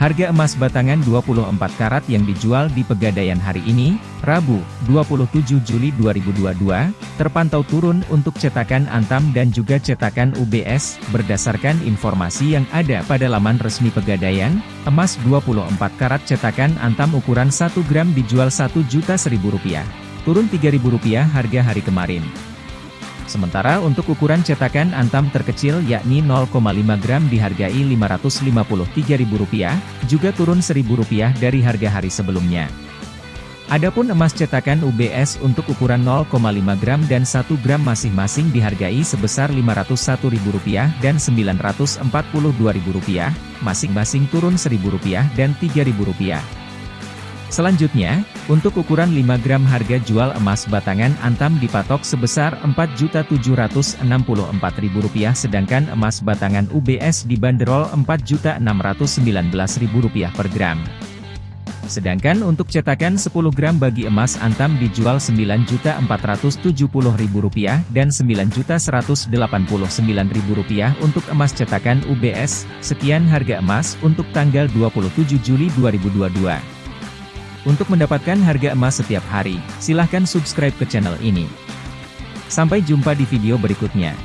Harga emas batangan 24 karat yang dijual di Pegadaian hari ini, Rabu, 27 Juli 2022, terpantau turun untuk cetakan Antam dan juga cetakan UBS, berdasarkan informasi yang ada pada laman resmi Pegadaian, emas 24 karat cetakan Antam ukuran 1 gram dijual Rp1 juta Rp1.000, turun Rp3.000 harga hari kemarin. Sementara untuk ukuran cetakan antam terkecil yakni 0,5 gram dihargai Rp553.000, juga turun Rp1.000 dari harga hari sebelumnya. Adapun emas cetakan UBS untuk ukuran 0,5 gram dan 1 gram masing-masing dihargai sebesar Rp501.000 dan Rp942.000, masing-masing turun Rp1.000 dan Rp3.000. Selanjutnya, untuk ukuran 5 gram harga jual emas batangan Antam dipatok sebesar Rp4.764.000 sedangkan emas batangan UBS dibanderol Rp4.619.000 per gram. Sedangkan untuk cetakan 10 gram bagi emas Antam dijual Rp9.470.000 dan Rp9.189.000 untuk emas cetakan UBS. Sekian harga emas untuk tanggal 27 Juli 2022. Untuk mendapatkan harga emas setiap hari, silahkan subscribe ke channel ini. Sampai jumpa di video berikutnya.